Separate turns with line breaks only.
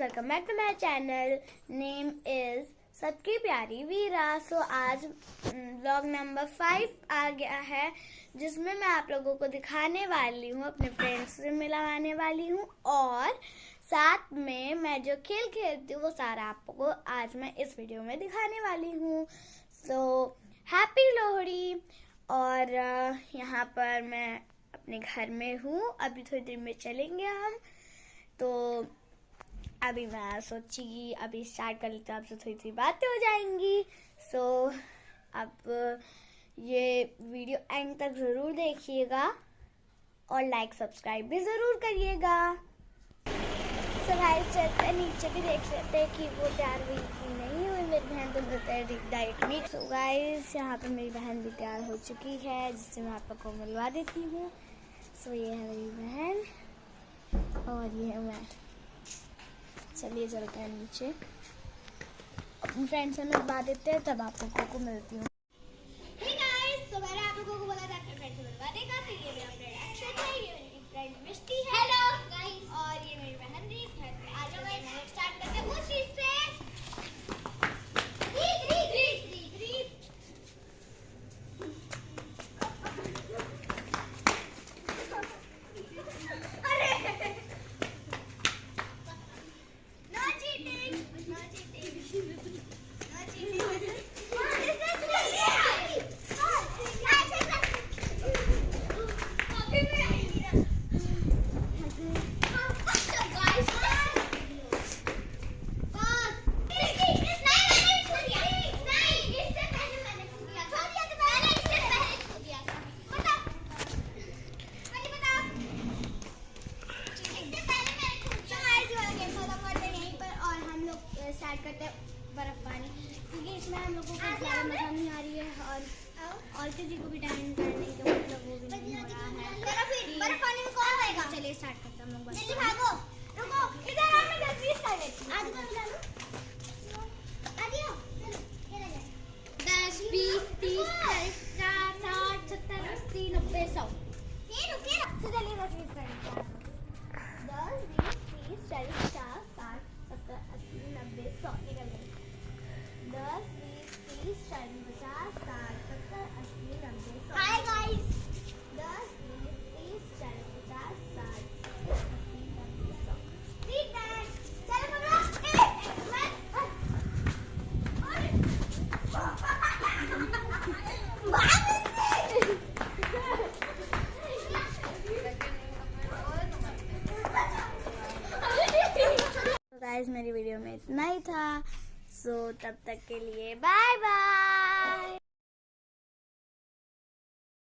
Welcome back to my channel name is सबकी प्यारी वीरा सो आज ब्लॉग नंबर फाइव आ गया है, जिसमें मैं आप लोगों को दिखाने वाली हूँ, अपने फ्रेंड्स से मिलाने वाली हूँ, और साथ में मैं जो खेल खेलती हूँ, वो सारा आपको आज मैं इस वीडियो में दिखाने वाली हूँ। So happy Lohri! और यहाँ पर मैं अपने घर में हूँ। अभी थोड़ी देर में चलेंगे हम। तो अभी मैं सोची अभी स्टार्ट कर लेते हैं आपसे थोड़ी थोड़ी बातें हो जाएँगी। सो so, अब ये वीडियो एंड तक ज़रूर देखिएगा और लाइक सब्सक्राइब भी ज़रूर करिएगा। सो गाइस चलते नीचे भी देख लेते हैं कि वो तैयार हुई कि नहीं हुई मेरी बहन तो बताए डाइट में। सो गाइस यहाँ पे मेरी बहन भी तैयार हो चुकी है जिससे मैं आप लोग को मिलवा देती हूँ। सो ये है मेरी बहन और ये है मैं। चलिए चलते हैं नीचे। फ्रेंड से मैं बता देते हैं, तब आप लोगों को मिलती हूँ। मैंने आप लोगों को बोला था, अपने फ्रेंड से मिलवा देगा तो ये मेरा फ्रेंड इसमें हम लोगों को ज़्यादा मज़ा नहीं आ रही है और और किसी को भी टाइम करने की मतलब वो भी नहीं हो रहा है। बर्फ़ पानी में कौन रहेगा? चलिए स्टार्ट करते हम लोग जल्दी भागो रुको इधर आओ मैं जल्दी स्टार्ट करती आज को निकालो आ जाओ चलो चला जाए 10 20 मेरी वीडियो में इतना ही था। सो तब तक के लिए बाय बाय